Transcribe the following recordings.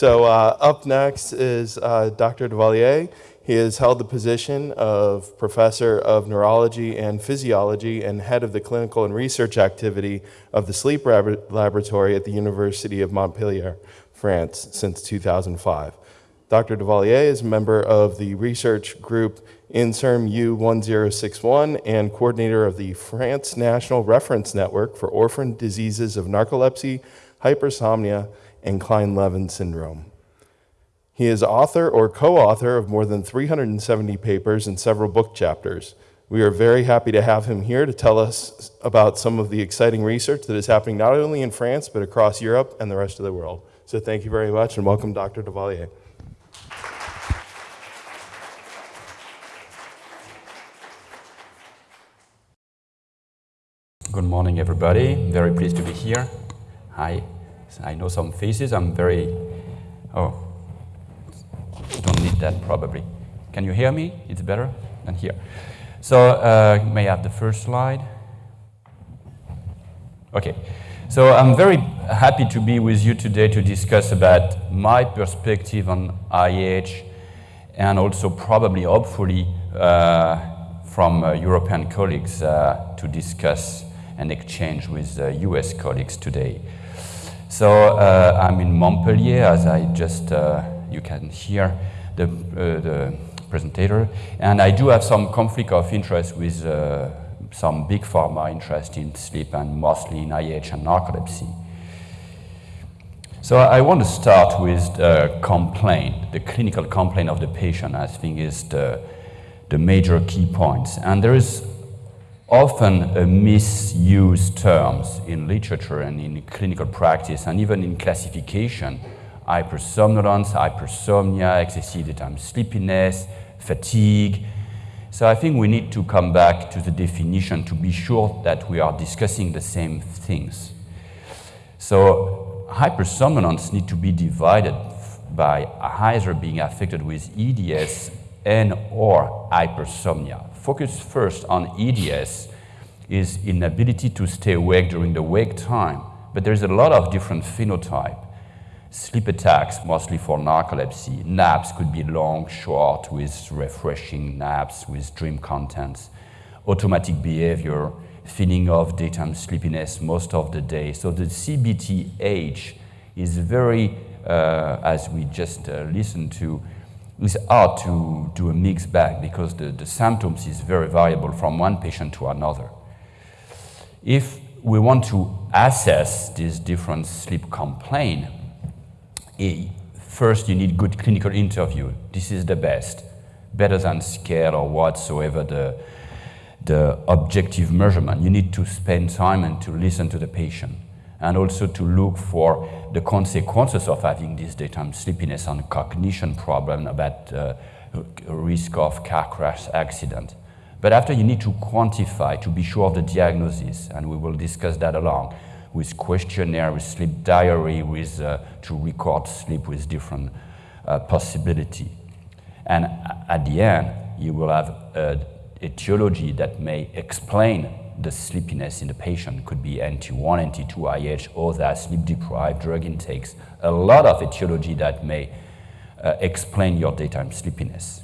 So uh, up next is uh, Dr. Dauvilliers. He has held the position of Professor of Neurology and Physiology and Head of the Clinical and Research Activity of the Sleep Laboratory at the University of Montpellier, France, since 2005. Dr. Dauvilliers is a member of the research group INSERM U1061 and coordinator of the France National Reference Network for Orphan Diseases of Narcolepsy, Hypersomnia, and Kleine-Levin syndrome. He is author or co-author of more than 370 papers and several book chapters. We are very happy to have him here to tell us about some of the exciting research that is happening not only in France, but across Europe and the rest of the world. So thank you very much and welcome Dr. Dauvilliers. Good morning, everybody. Very pleased to be here. Hi. I know some faces. I'm very, oh, don't need that probably. Can you hear me? It's better than here. So uh, may I have the first slide? Okay. So I'm very happy to be with you today to discuss about my perspective on IH and also probably, hopefully, uh, from uh, European colleagues uh, to discuss and exchange with US uh, colleagues today. So uh, I'm in Montpellier, as I just, uh, you can hear the, uh, the presenter, and I do have some conflict of interest with uh, some big pharma interest in sleep and mostly in IH and narcolepsy. So I want to start with the complaint, the clinical complaint of the patient, I think is the, the major key points. And there is often a misused terms in literature and in clinical practice and even in classification. Hypersomnolence, hypersomnia, excessive daytime sleepiness, fatigue. So I think we need to come back to the definition to be sure that we are discussing the same things. So hypersomnolence need to be divided by either being affected with EDS and or hypersomnia focus first on EDS is inability to stay awake during the wake time. But there's a lot of different phenotype. Sleep attacks, mostly for narcolepsy. Naps could be long, short, with refreshing naps, with dream contents. Automatic behavior, feeling of daytime sleepiness most of the day. So the CBTH is very, uh, as we just uh, listened to, it's hard to do a mixed bag because the, the symptoms is very variable from one patient to another. If we want to assess this different sleep complaint, eh, first you need good clinical interview. This is the best, better than scale or whatsoever the, the objective measurement. You need to spend time and to listen to the patient and also to look for the consequences of having this daytime sleepiness on cognition problem about uh, risk of car crash accident. But after you need to quantify to be sure of the diagnosis, and we will discuss that along with questionnaire, with sleep diary, with uh, to record sleep with different uh, possibility. And at the end, you will have a etiology that may explain the sleepiness in the patient could be NT1, NT2, IH, or that sleep-deprived drug intakes. A lot of etiology that may uh, explain your daytime sleepiness.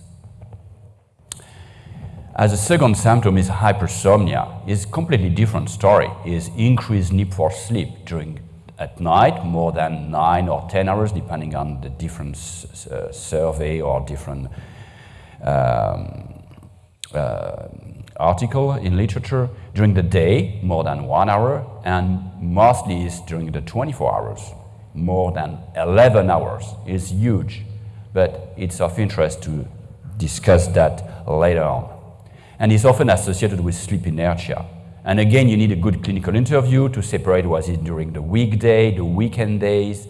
As a second symptom is hypersomnia. It's completely different story. Is increased need for sleep during at night, more than nine or 10 hours, depending on the different uh, survey or different um, uh, article in literature during the day, more than one hour, and mostly is during the 24 hours, more than 11 hours. It's huge, but it's of interest to discuss that later on. And it's often associated with sleep inertia. And again, you need a good clinical interview to separate was it during the weekday, the weekend days.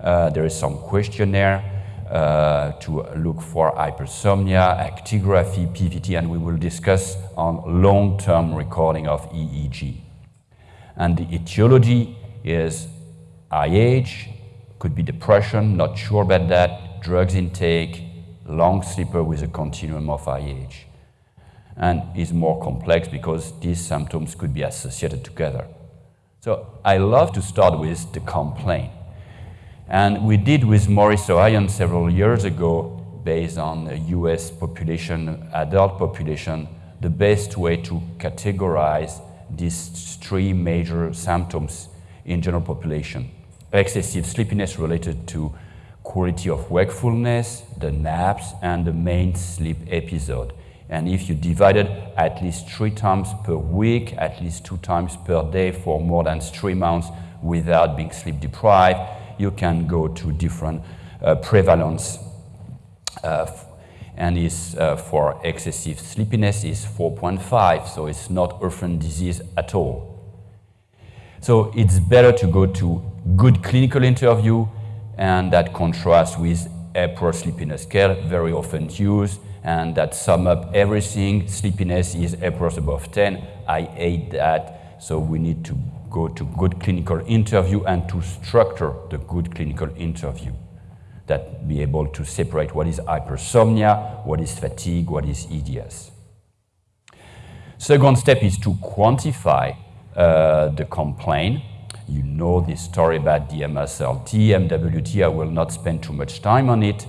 Uh, there is some questionnaire uh, to look for hypersomnia, actigraphy, PVT, and we will discuss on long-term recording of EEG. And the etiology is IH, could be depression, not sure about that, drugs intake, long sleeper with a continuum of IH. And is more complex because these symptoms could be associated together. So I love to start with the complaint. And we did with Maurice Ohayon several years ago, based on the US population, adult population, the best way to categorize these three major symptoms in general population. Excessive sleepiness related to quality of wakefulness, the naps, and the main sleep episode. And if you divided at least three times per week, at least two times per day for more than three months without being sleep deprived, you can go to different uh, prevalence. Uh, and is uh, for excessive sleepiness is 4.5, so it's not orphan disease at all. So it's better to go to good clinical interview, and that contrasts with Epworth sleepiness scale, very often used, and that sum up everything. Sleepiness is Epworth above 10. I hate that, so we need to go to good clinical interview and to structure the good clinical interview that be able to separate what is hypersomnia, what is fatigue, what is EDS. Second step is to quantify uh, the complaint. You know this story about DMSLT, MWT. I will not spend too much time on it,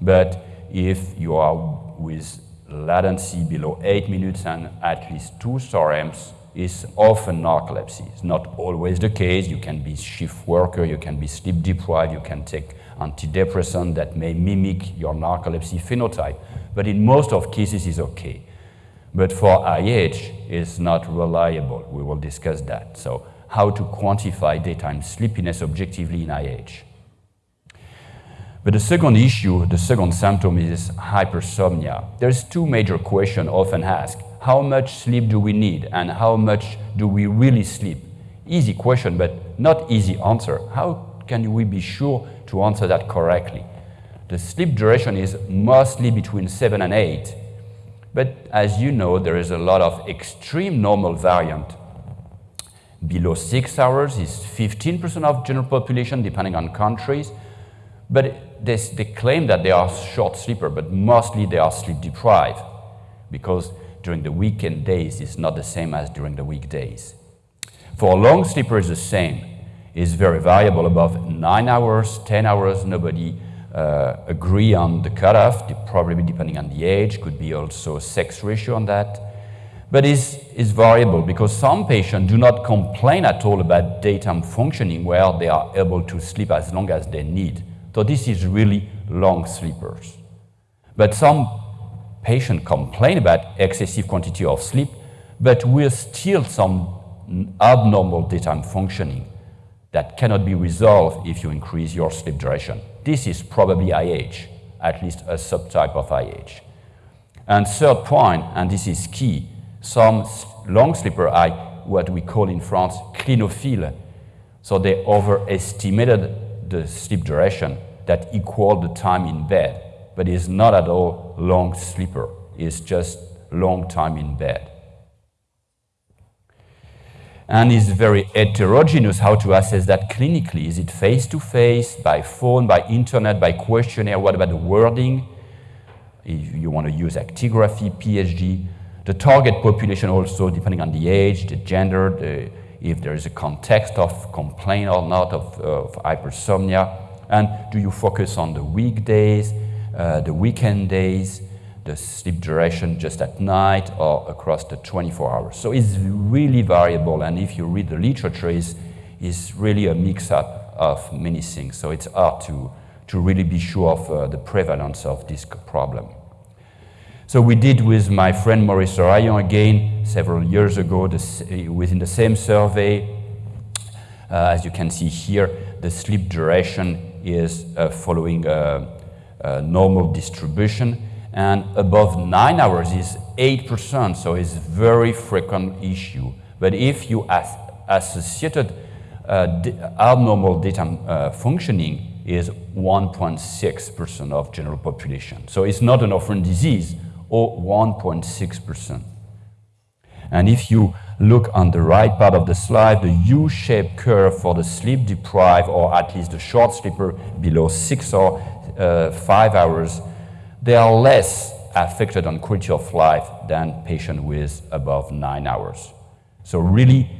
but if you are with latency below 8 minutes and at least two SOREMs, is often narcolepsy. It's not always the case. You can be shift worker, you can be sleep deprived, you can take antidepressant that may mimic your narcolepsy phenotype. But in most of cases, it's okay. But for IH, it's not reliable. We will discuss that. So how to quantify daytime sleepiness objectively in IH. But the second issue, the second symptom is hypersomnia. There's two major questions often asked. How much sleep do we need and how much do we really sleep? Easy question, but not easy answer. How can we be sure to answer that correctly? The sleep duration is mostly between seven and eight, but as you know, there is a lot of extreme normal variant. Below six hours is 15% of general population, depending on countries. But they, they claim that they are short sleeper, but mostly they are sleep deprived because during the weekend days is not the same as during the weekdays. For a long sleeper sleepers, the same is very variable above nine hours, 10 hours, nobody uh, agree on the cutoff, probably depending on the age, could be also sex ratio on that. But it's, it's variable because some patients do not complain at all about daytime functioning where they are able to sleep as long as they need. So this is really long sleepers. But some patients complain about excessive quantity of sleep, but with still some abnormal daytime functioning that cannot be resolved if you increase your sleep duration. This is probably IH, at least a subtype of IH. And third point, and this is key, some long sleeper are what we call in France clinophile. So they overestimated the sleep duration that equal the time in bed, but is not at all long sleeper. It's just long time in bed. And it's very heterogeneous how to assess that clinically. Is it face-to-face, -face, by phone, by internet, by questionnaire? What about the wording? If you want to use actigraphy, PSG, the target population also, depending on the age, the gender, the, if there is a context of complaint or not of, of hypersomnia, and do you focus on the weekdays, uh, the weekend days, the sleep duration just at night or across the 24 hours? So it's really variable, and if you read the literature, it's, it's really a mix-up of many things. So it's hard to, to really be sure of uh, the prevalence of this problem. So we did with my friend Maurice Ohayon again several years ago this, within the same survey. Uh, as you can see here, the sleep duration is uh, following a, a, normal distribution. And above nine hours is 8%, so it's very frequent issue. But if you as associated uh, abnormal daytime uh, functioning is 1.6% of general population. So it's not an orphan disease, or 1.6%. And if you look on the right part of the slide, the U-shaped curve for the sleep deprived, or at least the short sleeper below six or uh, five hours, they are less affected on quality of life than patients with above nine hours. So really,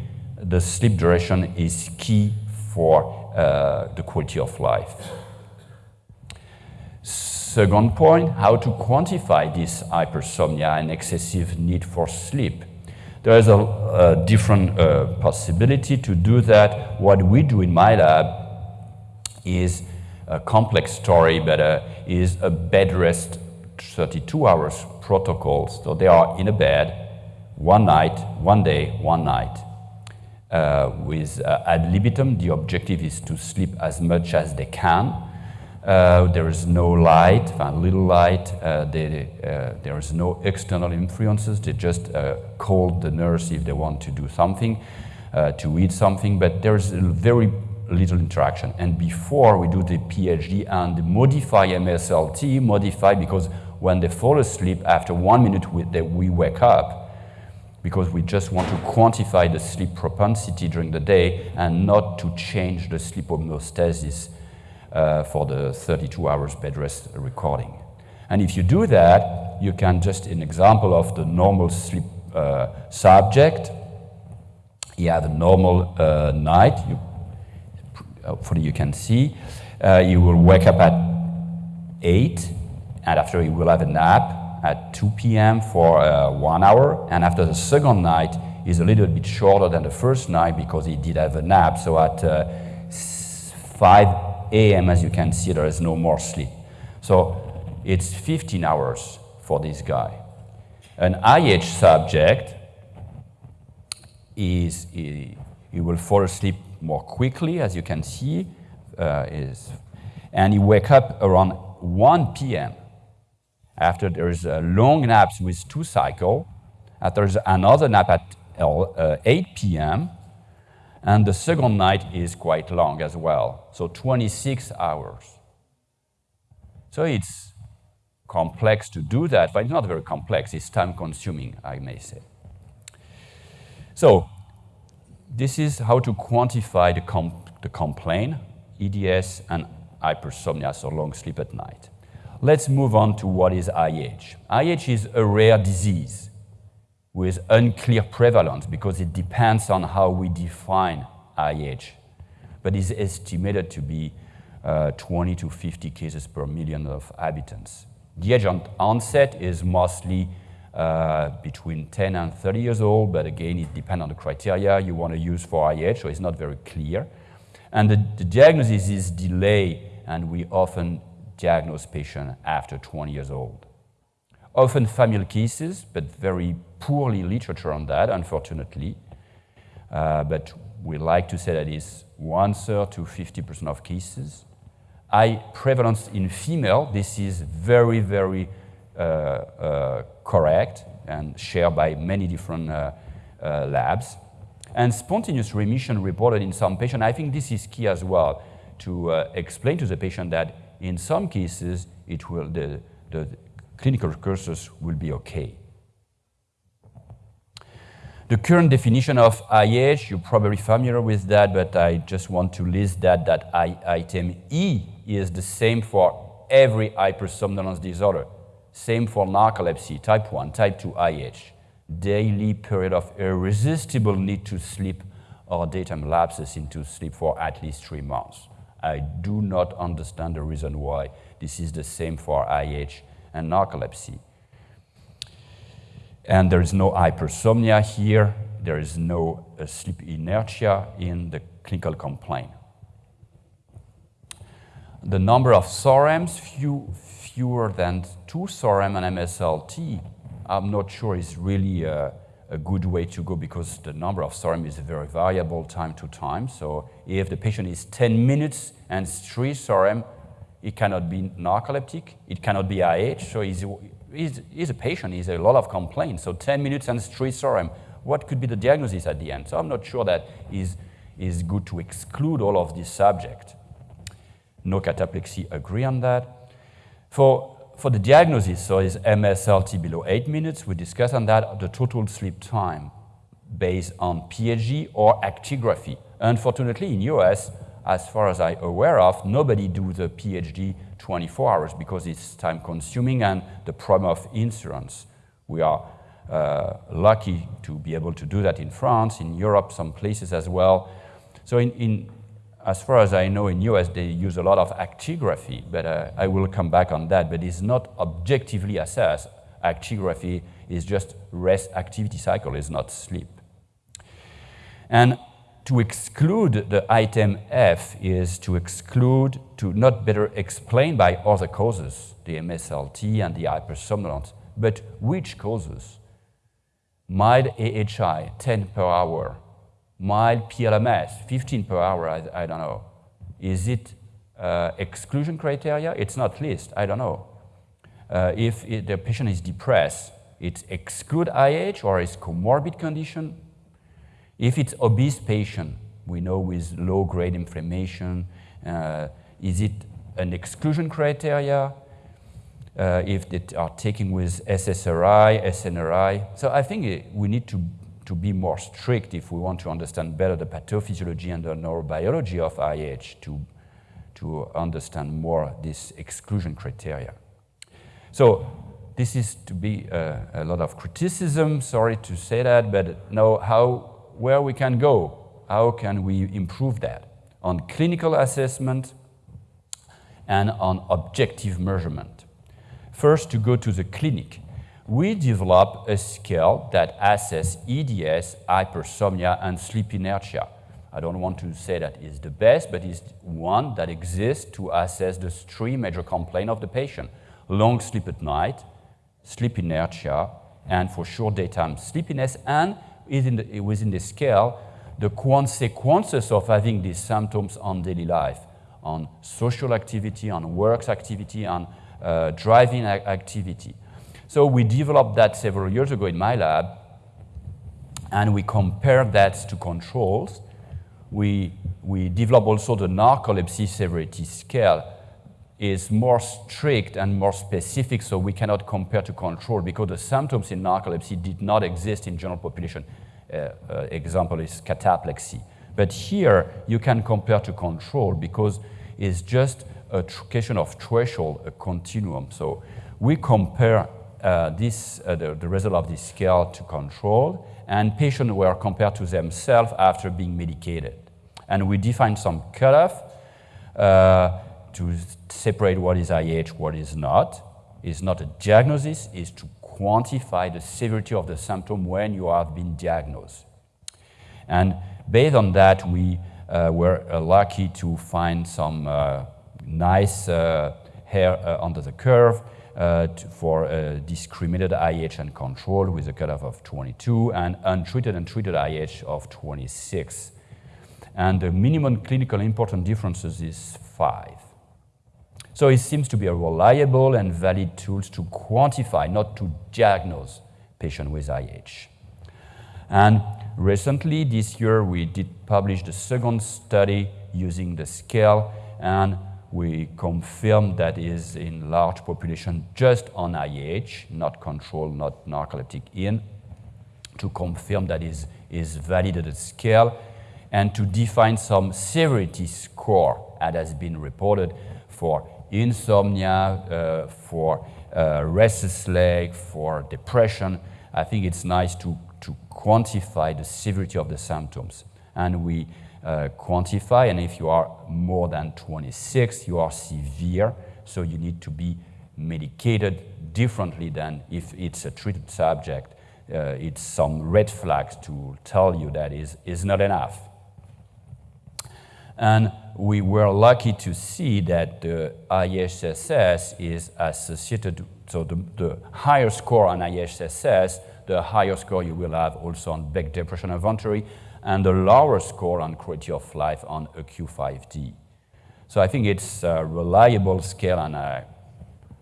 the sleep duration is key for uh, the quality of life. Second point, how to quantify this hypersomnia and excessive need for sleep. There is a, a different uh, possibility to do that. What we do in my lab is a complex story, but uh, is a bed rest 32 hours protocol. So they are in a bed one night, one day, one night. Uh, with uh, ad libitum, the objective is to sleep as much as they can. Uh, there is no light, little light. Uh, they, uh, there is no external influences. They just uh, call the nurse if they want to do something, to eat something, but there is a very little interaction. And before we do the PHD and modify MSLT, modify because when they fall asleep, after one minute we, they, we wake up, because we just want to quantify the sleep propensity during the day and not to change the sleep homeostasis uh, for the 32 hours bed rest recording. And if you do that, you can just, an example of the normal sleep uh, subject, he had a normal uh, night, you, hopefully you can see, uh, you will wake up at 8, and after you will have a nap, at 2 p.m. for uh, one hour, and after the second night is a little bit shorter than the first night because he did have a nap. So at uh, 5 a.m., as you can see, there is no more sleep. So it's 15 hours for this guy. An IH subject is he, he will fall asleep more quickly, as you can see, uh, is, and he wake up around 1 p.m. After there's a long nap with two cycle, after there's another nap at uh, 8 p.m., and the second night is quite long as well, so 26 hours. So it's complex to do that, but it's not very complex. It's time consuming, I may say. So this is how to quantify the, comp the complaint, EDS and hypersomnia, so long sleep at night. Let's move on to what is IH. IH is a rare disease with unclear prevalence because it depends on how we define IH, but is estimated to be uh, 20 to 50 cases per million of inhabitants. The age on onset is mostly uh, between 10 and 30 years old, but again, it depends on the criteria you want to use for IH, so it's not very clear. And the, the diagnosis is delay, and we often diagnose patient after 20 years old. Often familial cases, but very poorly literature on that, unfortunately. Uh, but we like to say that it's one third to 50% of cases. High prevalence in female, this is very, very correct and shared by many different uh, uh, labs. And spontaneous remission reported in some patients, I think this is key as well to uh, explain to the patient that in some cases, it will, the, the clinical cursus will be okay. The current definition of IH, you're probably familiar with that, but I just want to list that, that I, item E is the same for every hypersomnolence disorder. Same for narcolepsy, type 1, type 2 IH. Daily period of irresistible need to sleep or daytime lapses into sleep for at least three months. I do not understand the reason why this is the same for IH and narcolepsy. And there is no hypersomnia here. There is no uh, sleep inertia in the clinical complaint. The number of SOREMs, few, fewer than two SOREM and MSLT, I'm not sure is really uh, a good way to go because the number of SOREM is very variable time to time. So if the patient is 10 minutes and 3 SOREM, it cannot be narcoleptic, it cannot be IH, so he's, he's, he's a patient, he's a lot of complaints. So 10 minutes and 3 SOREM, what could be the diagnosis at the end? So I'm not sure that is, is good to exclude all of this subject. No cataplexy agree on that. For for the diagnosis, so is MSLT below 8 minutes, we discussed on that the total sleep time based on PHG or actigraphy. Unfortunately, in US, as far as I'm aware of, nobody do the PHG 24 hours because it's time consuming and the problem of insurance. We are uh, lucky to be able to do that in France, in Europe, some places as well. So in, in as far as I know, in US, they use a lot of actigraphy, but uh, I will come back on that. But it's not objectively assessed. Actigraphy is just rest activity cycle, is not sleep. And to exclude the item F is to exclude, to not better explain by other causes, the MSLT and the hypersomnolence, but which causes? Mild AHI, 10 per hour, mild PLMS, 15 per hour, I, I don't know. Is it uh, exclusion criteria? It's not list, I don't know. Uh, if it, the patient is depressed, it's exclude IH or is comorbid condition. If it's obese patient, we know with low-grade inflammation, uh, is it an exclusion criteria? Uh, if they are taking with SSRI, SNRI. So I think it, we need to to be more strict if we want to understand better the pathophysiology and the neurobiology of IH to, to understand more this exclusion criteria. So this is to be a, a lot of criticism, sorry to say that, but now how, where we can go, how can we improve that on clinical assessment and on objective measurement. First, to go to the clinic we developed a scale that assesses EDS, hypersomnia, and sleep inertia. I don't want to say that it's the best, but it's one that exists to assess the three major complaints of the patient. Long sleep at night, sleep inertia, and for sure daytime sleepiness, and within the, within the scale, the consequences of having these symptoms on daily life, on social activity, on works activity, on uh, driving activity. So we developed that several years ago in my lab, and we compared that to controls. We, we developed also the narcolepsy severity scale is more strict and more specific, so we cannot compare to control because the symptoms in narcolepsy did not exist in general population. Uh, uh, example is cataplexy. But here, you can compare to control because it's just a question of threshold, a continuum. So we compare uh, this, uh, the, the, result of this scale to control, and patients were compared to themselves after being medicated. And we defined some cutoff uh, to separate what is IH, what is not. It's not a diagnosis, it's to quantify the severity of the symptom when you have been diagnosed. And based on that, we uh, were uh, lucky to find some uh, nice hair under the curve uh, for uh, discriminated IH and control with a cutoff of 22 and untreated and treated IH of 26. And the minimum clinical important differences is 5. So it seems to be a reliable and valid tool to quantify, not to diagnose patient with IH. And recently, this year, we did publish the second study using the scale, and we confirm that is in large population just on IH, not control, not narcoleptic in, to confirm that is, is validated scale, and to define some severity score that has been reported for insomnia, uh, for uh, restless leg, for depression. I think it's nice to, to quantify the severity of the symptoms. And we uh, quantify, and if you are more than 26, you are severe, so you need to be medicated differently than if it's a treated subject. Uh, it's some red flags to tell you that is, is not enough. And we were lucky to see that the IHSS is associated, so the, the higher score on IHSS, the higher score you will have also on Beck Depression Inventory, and a lower score on quality of life on a Q5D. So I think it's a reliable scale, and I,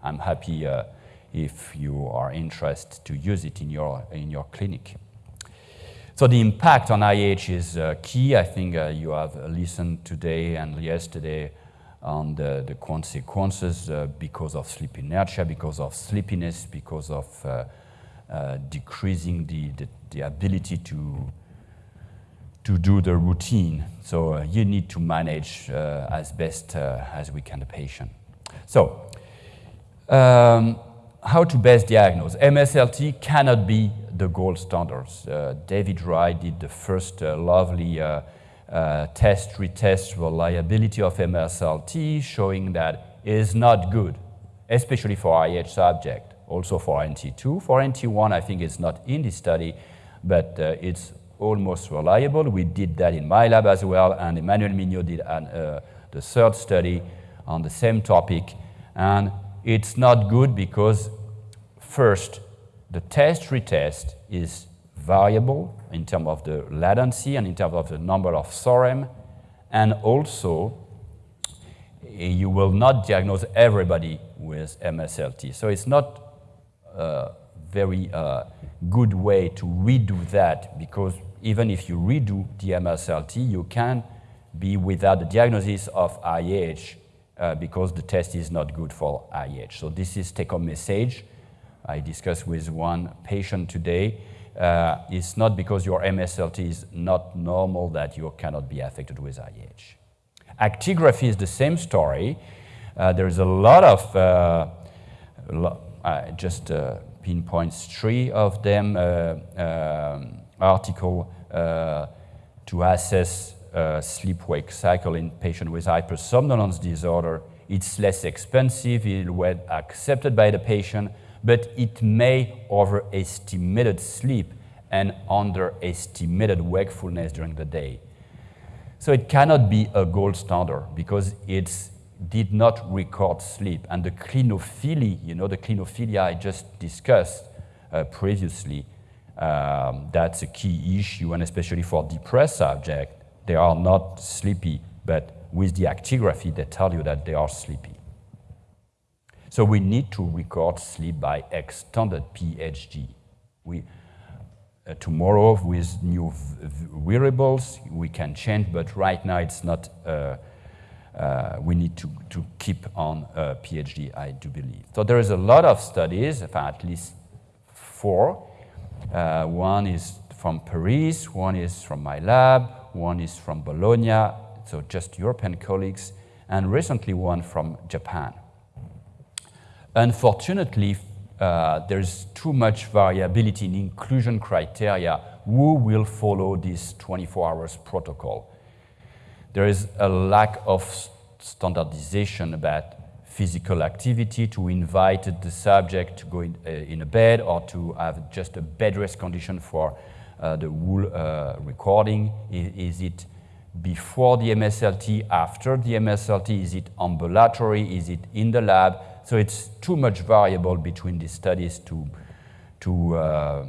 I'm happy uh, if you are interested to use it in your, in your clinic. So the impact on IH is uh, key. I think uh, you have listened today and yesterday on the, the consequences uh, because of sleep inertia, because of sleepiness, because of uh, uh, decreasing the, the, the ability to to do the routine. So uh, you need to manage uh, as best uh, as we can the patient. So um, how to best diagnose? MSLT cannot be the gold standards. David Wright did the first lovely uh, test, retest reliability of MSLT, showing that is not good, especially for IH subject, also for NT2. For NT1, I think it's not in this study, but uh, it's almost reliable. We did that in my lab as well, and Emmanuel Mignot did an, uh, the third study on the same topic. And it's not good because, first, the test retest is variable in terms of the latency and in terms of the number of SOREM, and also you will not diagnose everybody with MSLT. So it's not a very uh, good way to redo that because even if you redo the MSLT, you can be without the diagnosis of IH uh, because the test is not good for IH. So this is take-home message. I discussed with one patient today. Uh, it's not because your MSLT is not normal that you cannot be affected with IH. Actigraphy is the same story. Uh, there's a lot of, uh, lo just uh, pinpoints three of them, um, article uh, to assess sleep-wake cycle in patients with hypersomnolence disorder. It's less expensive, it was accepted by the patient, but it may overestimated sleep and underestimated wakefulness during the day. So it cannot be a gold standard because it did not record sleep. And the clinophilia, you know, the clinophilia I just discussed uh, previously, um, that's a key issue, and especially for depressed subjects, they are not sleepy, but with the actigraphy, they tell you that they are sleepy. So we need to record sleep by extended PHD. We, uh, tomorrow with new wearables, we can change, but right now it's not, uh, uh, we need to, to keep on uh, PHD, I do believe. So there is a lot of studies, at least four. Uh, one is from Paris, one is from my lab, one is from Bologna, so just European colleagues, and recently one from Japan. Unfortunately, uh, there's too much variability in inclusion criteria who will follow this 24 hours protocol. There is a lack of standardization about physical activity to invite the subject to go in, uh, in a bed or to have just a bed rest condition for uh, the whole uh, recording. Is, is, it before the MSLT, after the MSLT? Is it ambulatory? Is it in the lab? So it's too much variable between these studies to, to uh,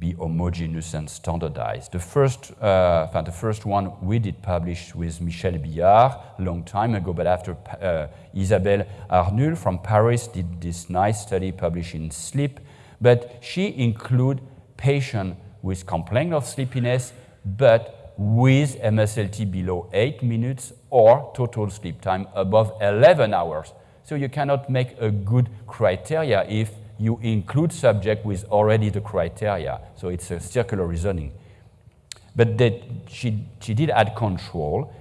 be homogeneous and standardized. The first, uh, the first one we did publish with Michel Billiard a long time ago, but after uh, Isabelle Arnulf from Paris did this nice study published in Sleep, but she include patients with complaint of sleepiness, but with MSLT below 8 minutes or total sleep time above 11 hours. So you cannot make a good criteria if you include subject with already the criteria. So it's a circular reasoning. But that she, she did add control,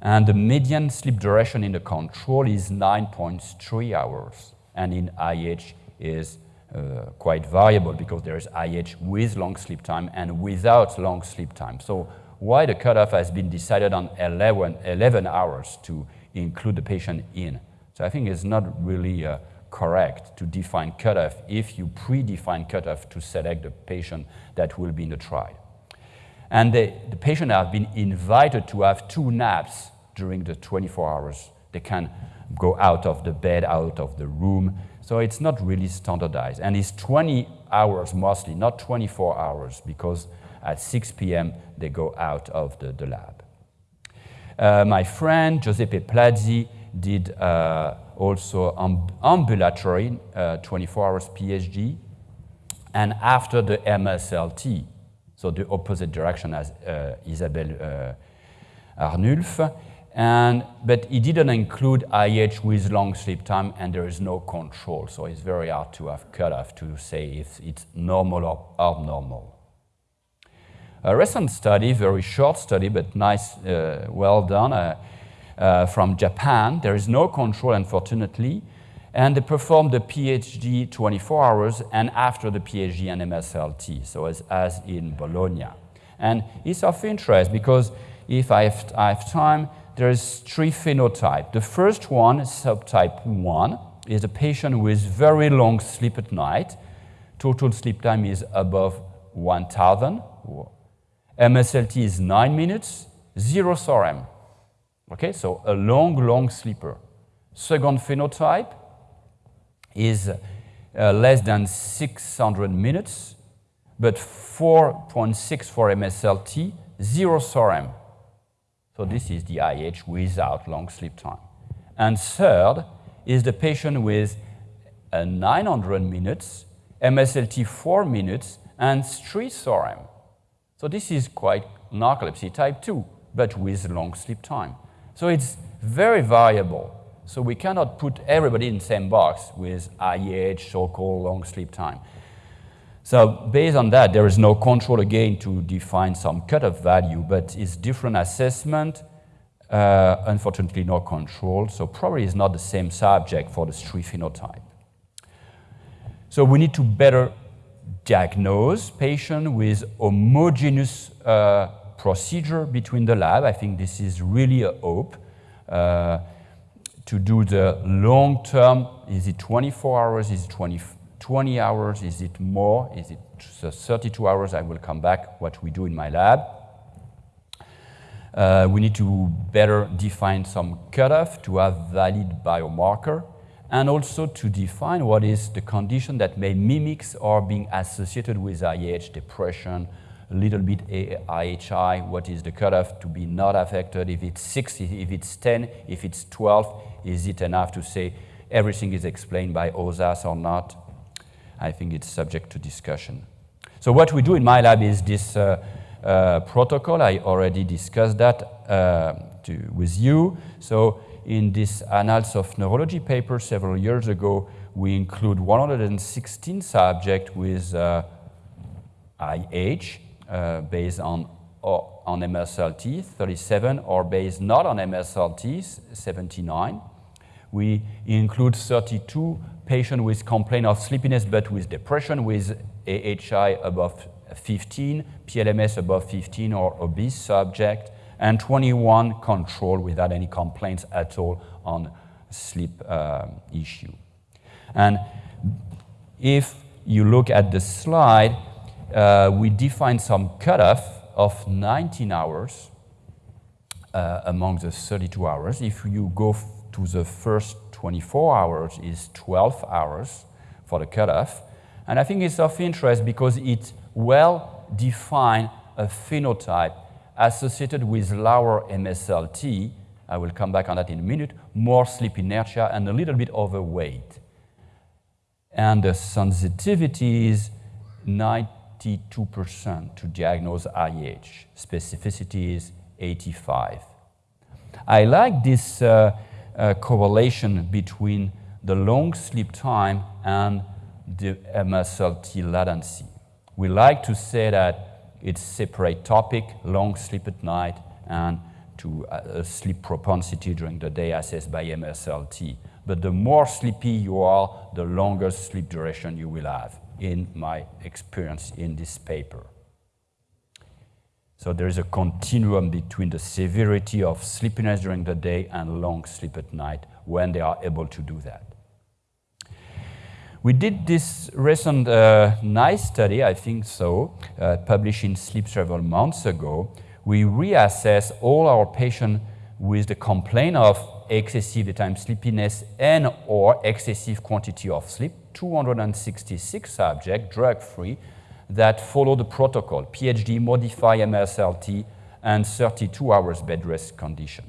and the median sleep duration in the control is 9.3 hours, and in IH is uh, quite variable because there is IH with long sleep time and without long sleep time. So why the cutoff has been decided on 11, 11 hours to include the patient in. So I think it's not really uh, correct to define cutoff if you predefine cutoff to select the patient that will be in the trial. And the, the patient have been invited to have two naps during the 24 hours. They can go out of the bed, out of the room. So it's not really standardized. And it's 20 hours mostly, not 24 hours, because at 6 p.m. they go out of the, the lab. Uh, my friend Giuseppe Plazzi did uh, also ambulatory uh, 24 hours PHD, and after the MSLT, so the opposite direction as uh, Isabelle uh, Arnulf, and, but he didn't include IH with long sleep time and there is no control. So it's very hard to have cutoff to say if it's normal or abnormal. A recent study, very short study, but nice, uh, well done, uh, uh, from Japan. There is no control, unfortunately. And they performed the PHD 24 hours and after the PHD and MSLT, so as, as in Bologna. And it's of interest because if I have, I have time, there's three phenotypes. The first one, subtype 1, is a patient with very long sleep at night. Total sleep time is above 1,000. MSLT is 9 minutes, zero SOREM. Okay, so a long, long sleeper. Second phenotype is uh, less than 600 minutes, but 4.6 for MSLT, zero SOREM. So this is the IH without long sleep time. And third is the patient with uh, 900 minutes, MSLT 4 minutes, and 3 SOREM. So this is quite narcolepsy type 2, but with long sleep time. So it's very variable. So we cannot put everybody in the same box with IEH, so-called long sleep time. So based on that, there is no control again to define some cutoff value, but it's different assessment, uh, unfortunately no control, so probably it's not the same subject for the three phenotype. So we need to better diagnose patient with homogeneous uh, procedure between the lab. I think this is really a hope. Uh, to do the long term, is it 24 hours, is it 20, 20 hours? Is it more? Is it 32 hours? I will come back what we do in my lab. Uh, we need to better define some cutoff to have valid biomarker and also to define what is the condition that may mimic or being associated with IH, depression, a little bit IHI, what is the cutoff to be not affected, if it's 6, if it's 10, if it's 12, is it enough to say everything is explained by OSAS or not? I think it's subject to discussion. So what we do in my lab is this uh, uh, protocol. I already discussed that uh, to, with you. So in this Annals of Neurology paper several years ago, we include 116 subjects with IH uh, based on, on MSLT, 37, or based not on MSLT, 79. We include 32 patients with complaint of sleepiness but with depression with AHI above 15, PLMS above 15 or obese subject, and 21 control without any complaints at all on sleep uh, issue. And if you look at the slide, uh, we define some cutoff of 19 hours uh, among the 32 hours. If you go to the first 24 hours is 12 hours for the cutoff. And I think it's of interest because it well define a phenotype associated with lower MSLT, I will come back on that in a minute, more sleep inertia and a little bit overweight. And the sensitivity is 92% to diagnose IH. Specificity is 85. I like this uh, uh, correlation between the long sleep time and the MSLT latency. We like to say that it's separate topic, long sleep at night, and to uh, sleep propensity during the day assessed by MSLT. But the more sleepy you are, the longer sleep duration you will have, in my experience in this paper. So there is a continuum between the severity of sleepiness during the day and long sleep at night when they are able to do that. We did this recent uh, nice study, I think so, uh, published in Sleep several months ago. We reassess all our patients with the complaint of excessive daytime sleepiness and or excessive quantity of sleep, 266 subjects, drug-free, that follow the protocol, PHD, modify MSLT, and 32 hours bed rest condition.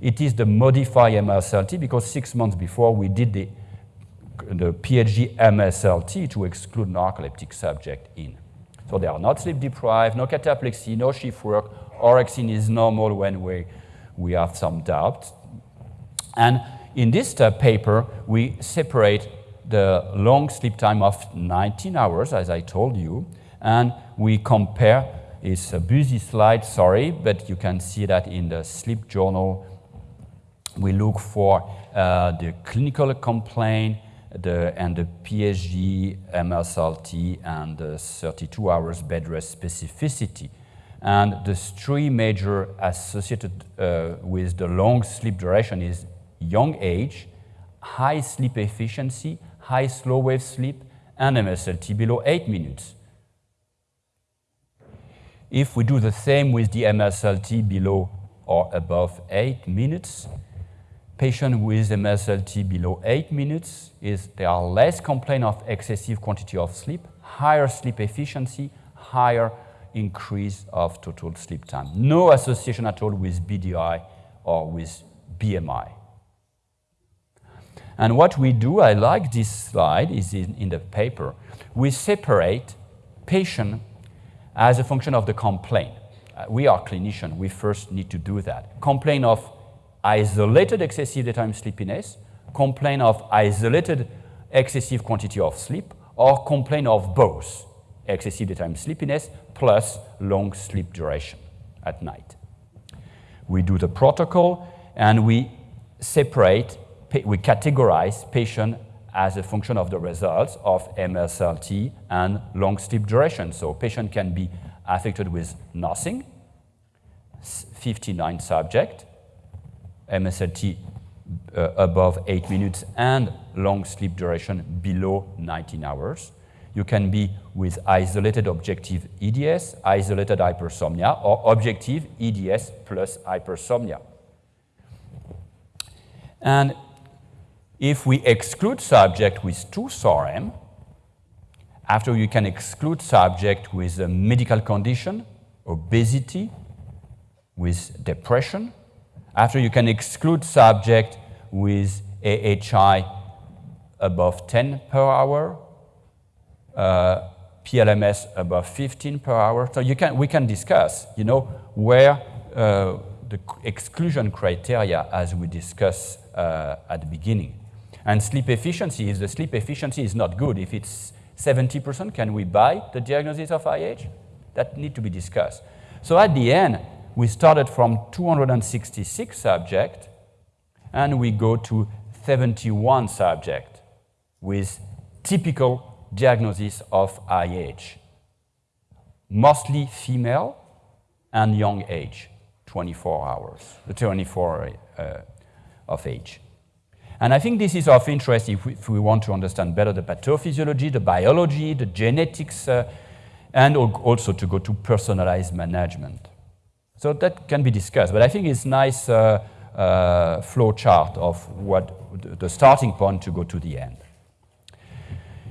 It is the modify MSLT because six months before we did the, the PHD MSLT to exclude narcoleptic subject in. So they are not sleep deprived, no cataplexy, no shift work, orexin is normal when we, we have some doubt. And in this uh, paper, we separate the long sleep time of 19 hours, as I told you, and we compare, it's a busy slide, sorry, but you can see that in the sleep journal, we look for uh, the clinical complaint, the, and the PHD, MSLT, and the 32 hours bed rest specificity. And the three major associated uh, with the long sleep duration is young age, high sleep efficiency, high slow wave sleep, and MSLT below 8 minutes. If we do the same with the MSLT below or above 8 minutes, patient with MSLT below 8 minutes is they are less complaint of excessive quantity of sleep, higher sleep efficiency, higher increase of total sleep time. No association at all with BDI or with BMI. And what we do, I like this slide, is in, in the paper. We separate patient as a function of the complaint. Uh, we are clinicians, we first need to do that. Complaint of isolated excessive daytime sleepiness, complaint of isolated excessive quantity of sleep, or complaint of both excessive daytime sleepiness plus long sleep duration at night. We do the protocol and we separate, we categorize patient as a function of the results of MSLT and long sleep duration. So patient can be affected with nothing, 59 subject, MSLT uh, above 8 minutes and long sleep duration below 19 hours. You can be with isolated objective EDS, isolated hypersomnia, or objective EDS plus hypersomnia. And if we exclude subject with two SOREM, after you can exclude subject with a medical condition, obesity, with depression, after you can exclude subject with AHI above 10 per hour, uh, PLMS above 15 per hour. So you can, we can discuss, you know, where uh, the exclusion criteria as we discussed uh, at the beginning. And sleep efficiency, if the sleep efficiency is not good, if it's 70%, can we buy the diagnosis of IH? That need to be discussed. So at the end, we started from 266 subjects, and we go to 71 subjects with typical diagnosis of IH. Mostly female and young age, 24 hours, 24 uh, of age. And I think this is of interest if we, if we, want to understand better the pathophysiology, the biology, the genetics, uh, and also to go to personalized management. So that can be discussed, but I think it's nice uh, uh, flow chart of what the starting point to go to the end.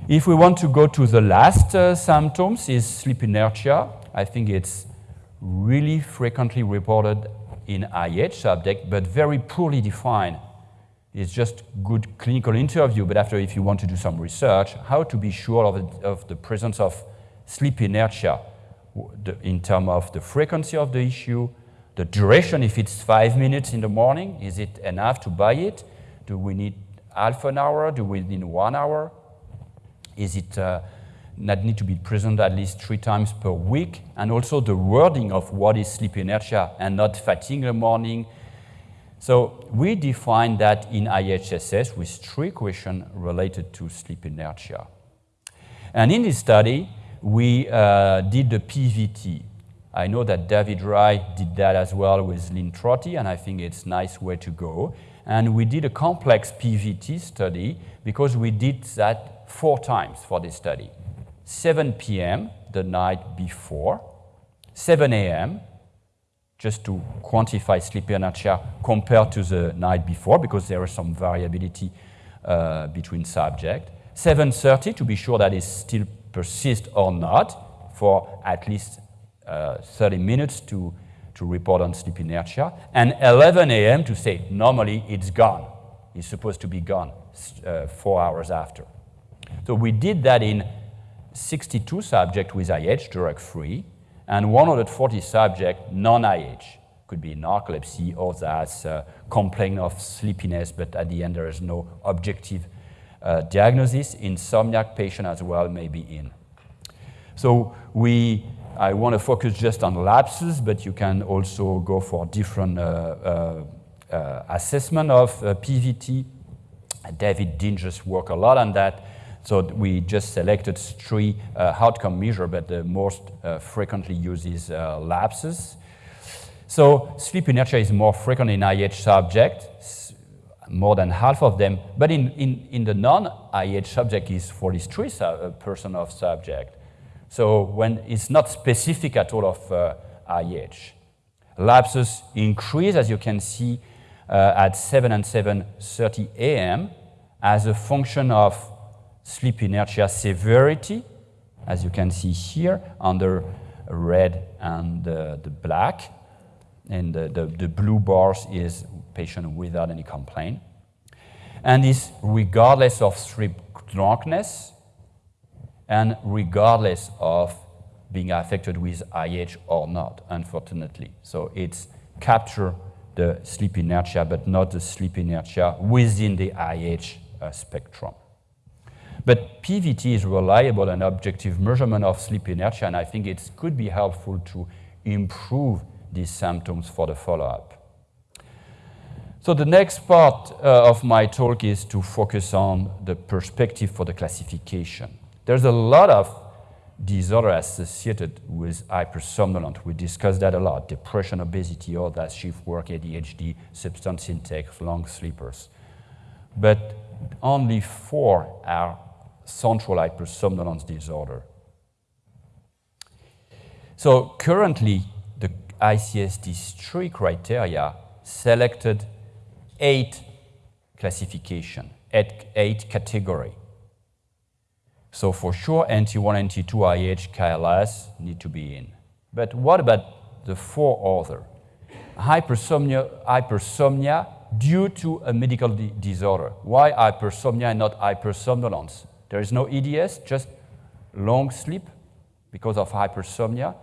If we want to go to the last uh, symptoms is sleep inertia. I think it's really frequently reported in IH subject, but very poorly defined. It's just good clinical interview, but after if you want to do some research, how to be sure of, of the presence of sleep inertia in terms of the frequency of the issue, the duration, if it's five minutes in the morning, is it enough to buy it? Do we need half an hour? Do we need one hour? Is it uh, that need to be present at least three times per week? And also the wording of what is sleep inertia and not fatigue in the morning. So we define that in IHSS with three questions related to sleep inertia. And in this study, we uh, did the PVT. I know that David Rye did that as well with Lynn Trotti, and I think it's a nice way to go. And we did a complex PVT study because we did that four times for this study. 7 p.m. the night before, 7 a.m. just to quantify sleep inertia compared to the night before because there is some variability uh, between subject. 7.30 to be sure that it still persists or not for at least uh, 30 minutes to, to report on sleep inertia. And 11 a.m. to say normally it's gone. It's supposed to be gone uh, four hours after. So we did that in 62 subjects with IH, drug-free, and 140 subjects non-IH. Could be narcolepsy or that's uh, complaint of sleepiness, but at the end there is no objective uh, diagnosis. Insomniac patient as well may be in. So we, I want to focus just on lapses, but you can also go for different uh, uh, uh assessment of uh, PVT. David Dinges worked a lot on that So we just selected three uh, outcome measure, but the most uh, frequently used is uh, lapses. So sleep inertia is more frequent in IH subjects, more than half of them, but in, in, in the non-IH subject is 43% of subject. So when it's not specific at all of uh, IH. Lapses increase, as you can see, uh, at 7 and 7.30 a.m. as a function of sleep inertia severity, as you can see here, under red and uh, the black. And the, the, the blue bars is patient without any complaint. And is regardless of sleep drunkenness and regardless of being affected with IH or not, unfortunately. So it's capture the sleep inertia, but not the sleep inertia within the IH uh, spectrum. But PVT is reliable and objective measurement of sleep inertia, and I think it could be helpful to improve these symptoms for the follow-up. So the next part uh, of my talk is to focus on the perspective for the classification. There's a lot of disorder associated with hypersomnolence. We discussed that a lot, depression, obesity, all that shift work, ADHD, substance intake, long sleepers. But only four are central hypersomnolence disorder. So currently, the ICSD three criteria selected eight classification, eight, eight category. So for sure, NT1, NT2, IH, KLS need to be in. But what about the four other? Hypersomnia, hypersomnia due to a medical disorder. Why hypersomnia and not hypersomnolence? There is no EDS, just long sleep because of hypersomnia.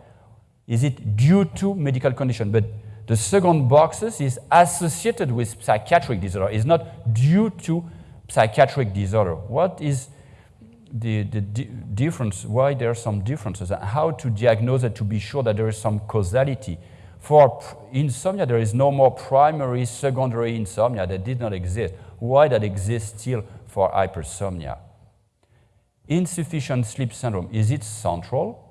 Is it due to medical condition? But the second boxes is associated with psychiatric disorder. It's not due to psychiatric disorder. What is the, the di difference, why there are some differences, and how to diagnose it to be sure that there is some causality. For insomnia, there is no more primary, secondary insomnia that did not exist. Why that exists still for hypersomnia? Insufficient sleep syndrome, is it central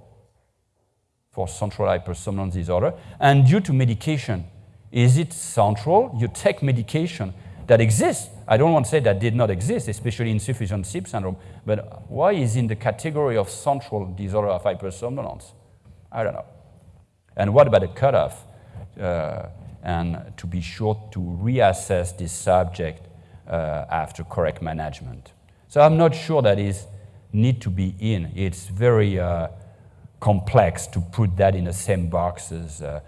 for central hypersomnolence disorder? And due to medication, is it central? You take medication that exists. I don't want to say that did not exist, especially insufficient sleep syndrome, but why is in the category of central disorder of hypersomnolence? I don't know. And what about the cutoff? Uh, and to be sure to reassess this subject uh, after correct management. So I'm not sure that is need to be in. It's very uh, complex to put that in the same boxes. Uh,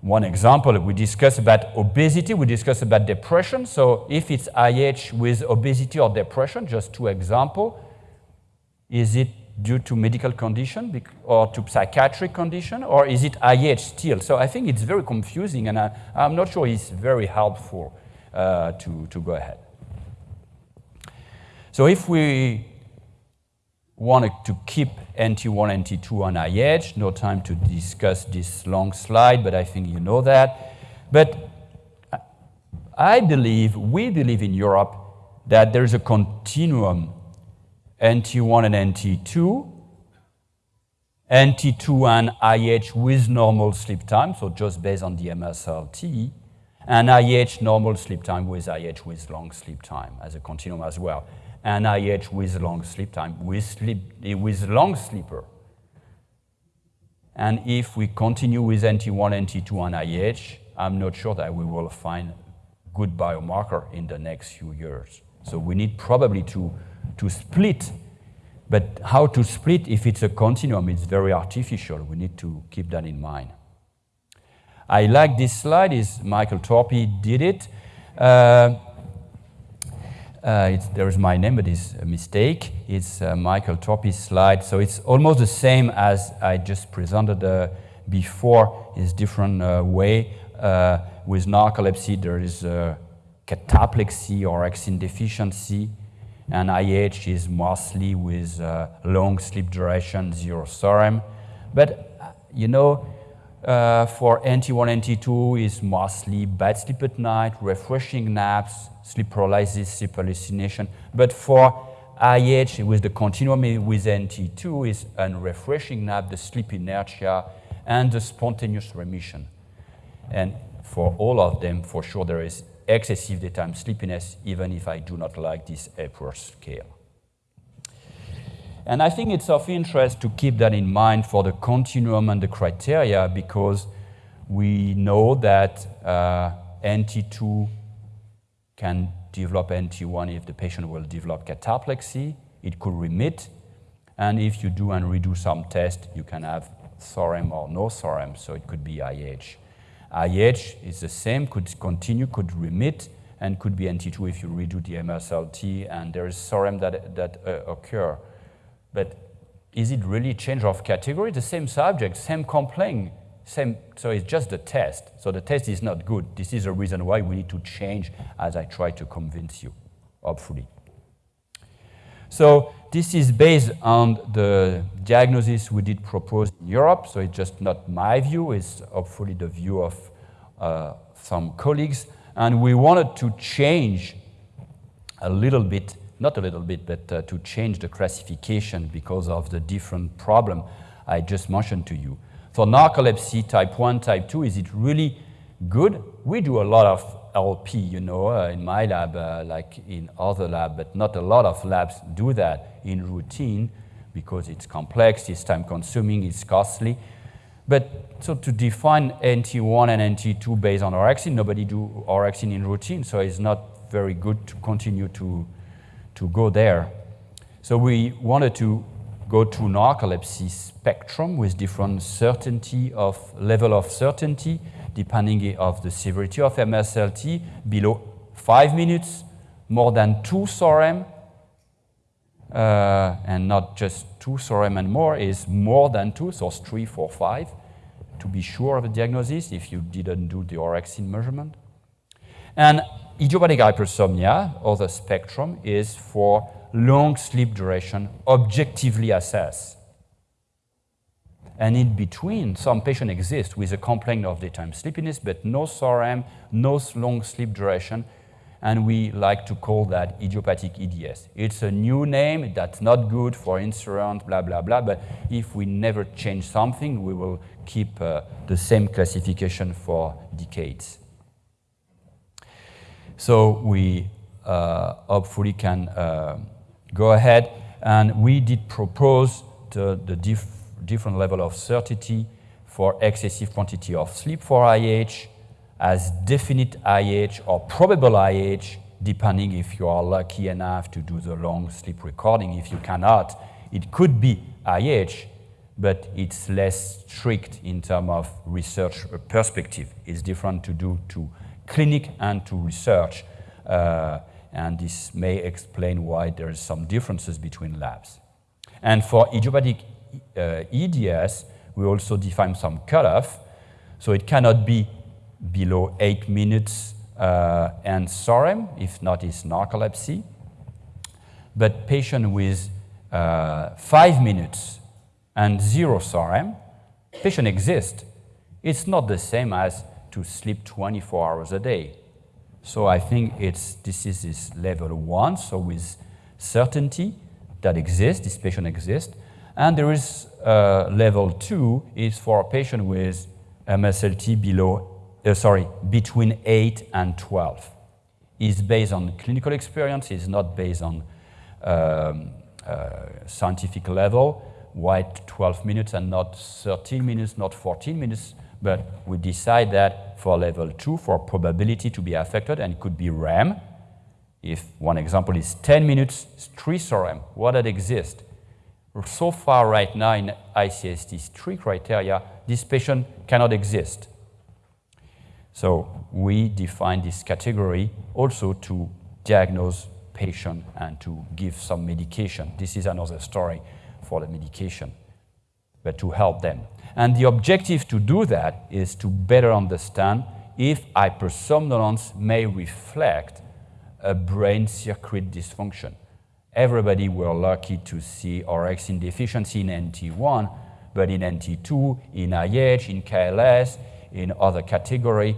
one example, we discussed about obesity, we discussed about depression. So if it's IH with obesity or depression, just two examples, is it due to medical condition or to psychiatric condition, or is it IH still? So I think it's very confusing, and I, am not sure it's very helpful uh, to, to go ahead. So if we wanted to keep NT1, NT2 on IH. No time to discuss this long slide, but I think you know that. But I believe, we believe in Europe, that there's a continuum NT1 and NT2, NT2 and IH with normal sleep time, so just based on the MSLT, and IH normal sleep time with IH with long sleep time as a continuum as well and IH with long sleep time, with, sleep, with long sleeper. And if we continue with NT1, NT2, and IH, I'm not sure that we will find good biomarker in the next few years. So we need probably to, to split. But how to split if it's a continuum, it's very artificial. We need to keep that in mind. I like this slide, is Michael Thorpy did it. Uh, uh, there is my name, but it's a mistake. It's uh, Michael Thorpy's slide. So it's almost the same as I just presented uh, before. It's different uh, way. Uh, with narcolepsy, there is cataplexy or exin deficiency. And IH is mostly with uh, long sleep duration, zero SOREM. But, you know, uh, for NT1, NT2 is mostly bad sleep at night, refreshing naps, sleep paralysis, sleep hallucination. But for IH with the continuum with NT2 is unrefreshing nap, the sleep inertia, and the spontaneous remission. And for all of them, for sure, there is excessive daytime sleepiness, even if I do not like this Epworth scale. And I think it's of interest to keep that in mind for the continuum and the criteria because we know that uh, NT2 can develop NT1 if the patient will develop cataplexy. It could remit. And if you do and redo some tests, you can have SOREM or no SOREM, so it could be IH. IH is the same, could continue, could remit, and could be NT2 if you redo the MSLT, and there is SOREM that, that uh, occur. But is it really change of category? The same subject, same complaint, same, so it's just the test. So the test is not good. This is a reason why we need to change as I try to convince you, hopefully. So this is based on the diagnosis we did propose in Europe. So it's just not my view, it's hopefully the view of uh, some colleagues. And we wanted to change a little bit, not a little bit, but uh, to change the classification because of the different problem I just mentioned to you. For narcolepsy type 1, type 2, is it really good? We do a lot of LP, you know, uh, in my lab, uh, like in other lab, but not a lot of labs do that in routine because it's complex, it's time consuming, it's costly. But so to define NT1 and NT2 based on orexin, nobody do orexin in routine, so it's not very good to continue to, to go there. So we wanted to go to narcolepsy spectrum with different certainty of level of certainty depending of the severity of MSLT below five minutes, more than two SOREM, uh, and not just two SOREM and more is more than two, so three, four, five, to be sure of the diagnosis if you didn't do the orexin measurement. And idiopathic hypersomnia, or the spectrum, is for long sleep duration objectively assessed. And in between, some patients exist with a complaint of daytime sleepiness, but no SOREM, no long sleep duration, and we like to call that idiopathic EDS. It's a new name that's not good for insurance, blah, blah, blah, but if we never change something, we will keep uh, the same classification for decades. So we uh, hopefully can uh, go ahead. And we did propose the, the diff different level of certainty for excessive quantity of sleep for IH as definite IH or probable IH, depending if you are lucky enough to do the long sleep recording. If you cannot, it could be IH, but it's less strict in terms of research perspective. It's different to do to clinic and to research. Uh, and this may explain why there is some differences between labs. And for idiopathic uh, EDS, we also define some cutoff. So it cannot be below eight minutes uh, and SOREM, if not it's narcolepsy. But patient with uh, five minutes and zero SOREM, patient exists. It's not the same as to sleep 24 hours a day. So I think it's, this is this level one, so with certainty that exists, this patient exists. And there is uh, level two is for a patient with MSLT below, uh, sorry, between 8 and 12. Is based on clinical experience, it's not based on um, uh, scientific level. Why 12 minutes and not 13 minutes, not 14 minutes? But we decide that for level two, for probability to be affected, and it could be RAM. If one example is 10 minutes, three RAM, what that exist? So far right now in ICSD, three criteria, this patient cannot exist. So we define this category also to diagnose patient and to give some medication. This is another story for the medication, but to help them. And the objective to do that is to better understand if hypersomnolence may reflect a brain circuit dysfunction. Everybody were lucky to see orexin deficiency in NT1, but in NT2, in IH, in KLS, in other category,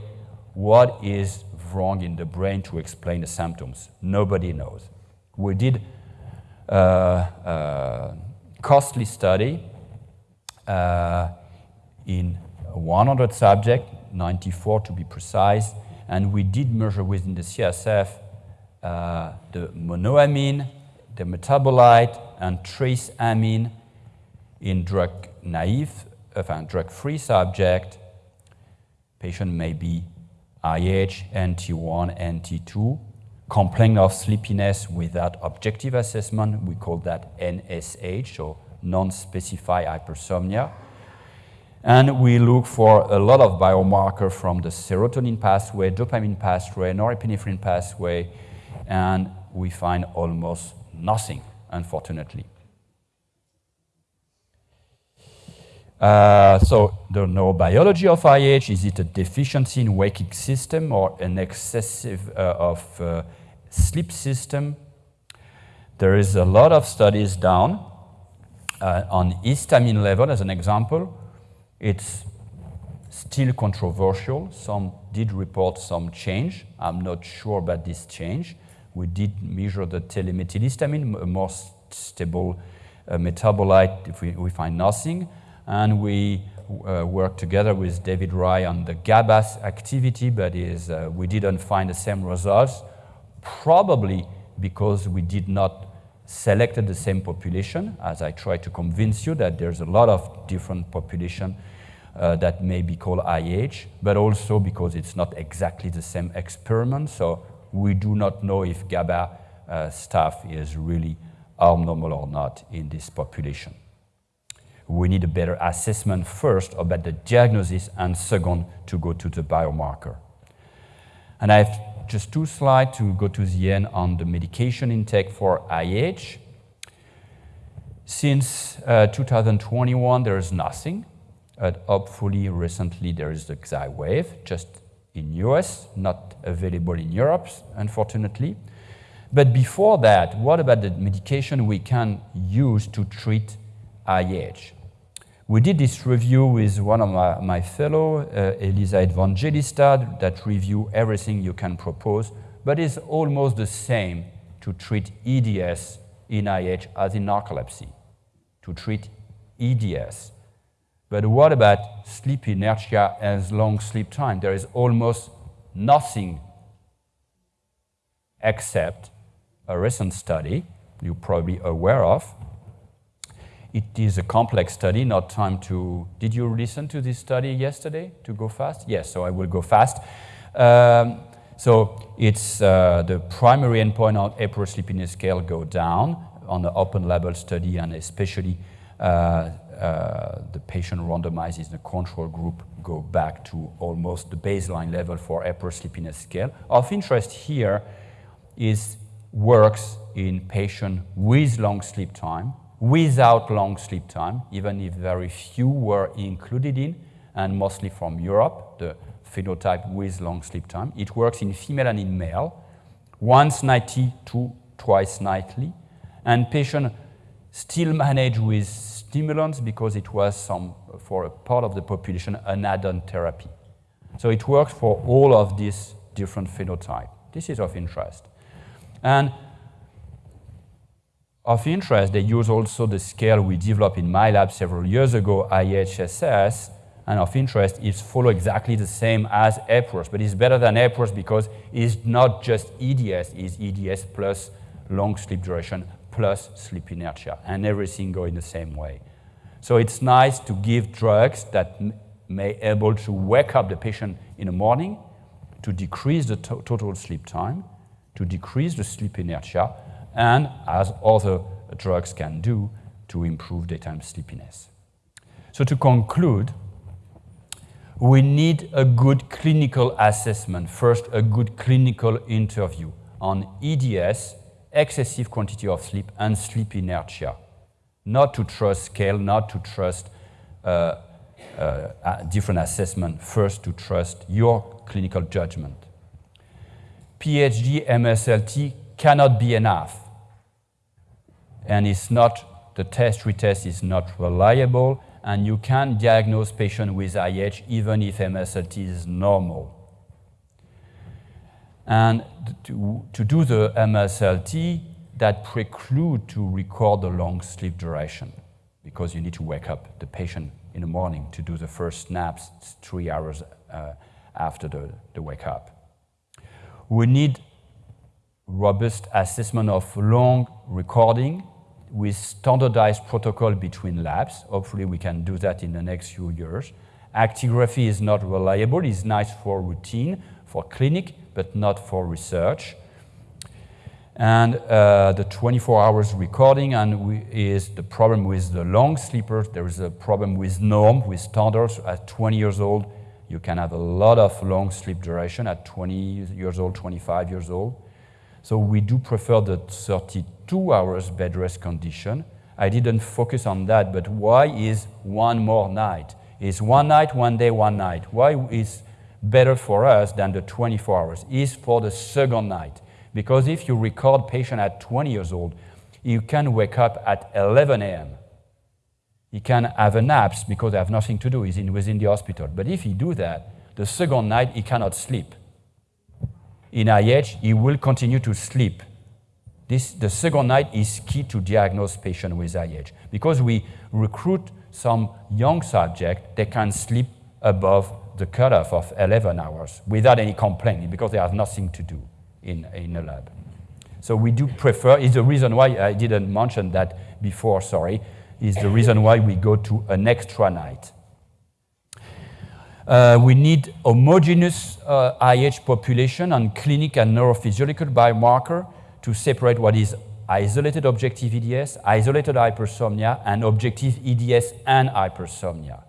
what is wrong in the brain to explain the symptoms? Nobody knows. We did uh, uh, costly study uh, in 100 subjects, 94 to be precise, and we did measure within the CSF uh, the monoamine, the metabolite, and trace amine in drug naive, uh, drug-free subject. Patient may be IH, NT1, NT2, complain of sleepiness without objective assessment. We call that NSH, so non-specified hypersomnia. And we look for a lot of biomarker from the serotonin pathway, dopamine pathway, norepinephrine pathway, and we find almost nothing, unfortunately. Uh, so the neurobiology of IH, is it a deficiency in waking system or an excessive uh, of uh, sleep system? There is a lot of studies done uh, on histamine level as an example. It's still controversial. Some did report some change. I'm not sure about this change. We did measure the telemethylhistamine, a more stable uh, metabolite, if we, we, find nothing. And we uh, worked together with David Rye on the GABA activity, but is, uh, we didn't find the same results, probably because we did not selected the same population, as I try to convince you that there's a lot of different population uh, that may be called IH, but also because it's not exactly the same experiment. So we do not know if GABA uh, staff is really abnormal or not in this population. We need a better assessment first about the diagnosis and second to go to the biomarker. And I have just two slides to go to the end on the medication intake for IH. Since uh, 2021, there is nothing. Uh, hopefully, recently there is the Xywav, just in US, not available in Europe, unfortunately. But before that, what about the medication we can use to treat IH? We did this review with one of my, my fellow, uh, Elisa Evangelista, that review everything you can propose, but it's almost the same to treat EDS in IH as in narcolepsy, to treat EDS. But what about sleep inertia and long sleep time? There is almost nothing except a recent study you're probably aware of, it is a complex study, not time to... Did you listen to this study yesterday to go fast? Yes, so I will go fast. Um, so it's uh, the primary endpoint on Epworth Sleepiness Scale go down on the open label study and especially uh, uh, the patient randomized in the control group go back to almost the baseline level for Epworth Sleepiness Scale. Of interest here is works in patient with long sleep time, without long sleep time, even if very few were included in, and mostly from Europe, the phenotype with long sleep time. It works in female and in male, once nightly to twice nightly, and patient still manage with stimulants because it was some, for a part of the population, an add-on therapy. So it works for all of these different phenotypes. This is of interest. And of interest, they use also the scale we developed in my lab several years ago, IHSS, and of interest is follow exactly the same as Epworth, but it's better than Epworth because it's not just EDS, it's EDS plus long sleep duration plus sleep inertia, and everything go in the same way. So it's nice to give drugs that may able to wake up the patient in the morning, to decrease the to total sleep time, to decrease the sleep inertia, and as other drugs can do, to improve daytime sleepiness. So to conclude, we need a good clinical assessment. First, a good clinical interview on EDS, excessive quantity of sleep, and sleep inertia. Not to trust scale, not to trust uh, uh, different assessment. First, to trust your clinical judgment. PHD MSLT cannot be enough and it's not, the test retest is not reliable, and you can diagnose patient with IH even if MSLT is normal. And to, to do the MSLT, that preclude to record the long sleep duration because you need to wake up the patient in the morning to do the first snaps three hours uh, after the, the wake up. We need robust assessment of long recording with standardized protocol between labs. Hopefully we can do that in the next few years. Actigraphy is not reliable. It's nice for routine, for clinic, but not for research. And uh, the 24 hours recording and we, is the problem with the long sleepers. There is a problem with norm, with standards. At 20 years old, you can have a lot of long sleep duration at 20 years old, 25 years old. So we do prefer the 32 hours bed rest condition. I didn't focus on that, but why is one more night? Is one night, one day, one night? Why is better for us than the 24 hours? Is for the second night. Because if you record patient at 20 years old, you can wake up at 11 a.m. He can have a naps because they have nothing to do. He's in, within the hospital. But if he do that, the second night he cannot sleep in IH, he will continue to sleep. This, the second night is key to diagnose patient with IH because we recruit some young subject, they can sleep above the cutoff of 11 hours without any complaint because they have nothing to do in, in a lab. So we do prefer, is the reason why I didn't mention that before, sorry, is the reason why we go to an extra night. Uh, we need homogeneous uh, IH population and clinic and neurophysiological biomarker to separate what is isolated objective EDS, isolated hypersomnia, and objective EDS and hypersomnia.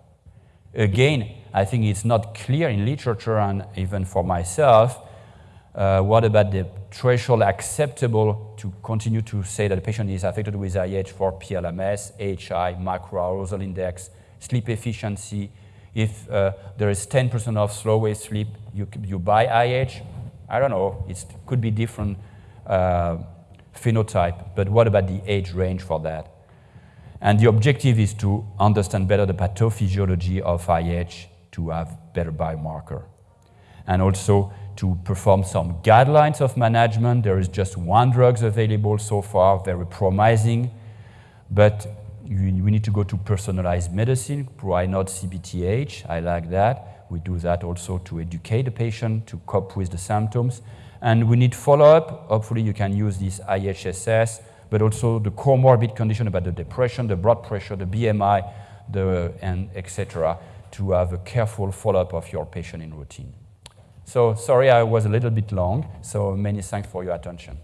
Again, I think it's not clear in literature and even for myself, uh, what about the threshold acceptable to continue to say that the patient is affected with IH for PLMS, AHI, macroarousal index, sleep efficiency, if uh, there is 10% of slow wave sleep, you, you buy IH. I don't know, it could be different uh, phenotype, but what about the age range for that? And the objective is to understand better the pathophysiology of IH to have better biomarker. And also to perform some guidelines of management. There is just one drugs available so far, very promising, but we need to go to personalized medicine, why not CBTH? I like that. We do that also to educate the patient to cope with the symptoms. And we need follow-up. Hopefully you can use this IHSS, but also the comorbid condition about the depression, the blood pressure, the BMI, the, and etc. to have a careful follow-up of your patient in routine. So sorry I was a little bit long, so many thanks for your attention.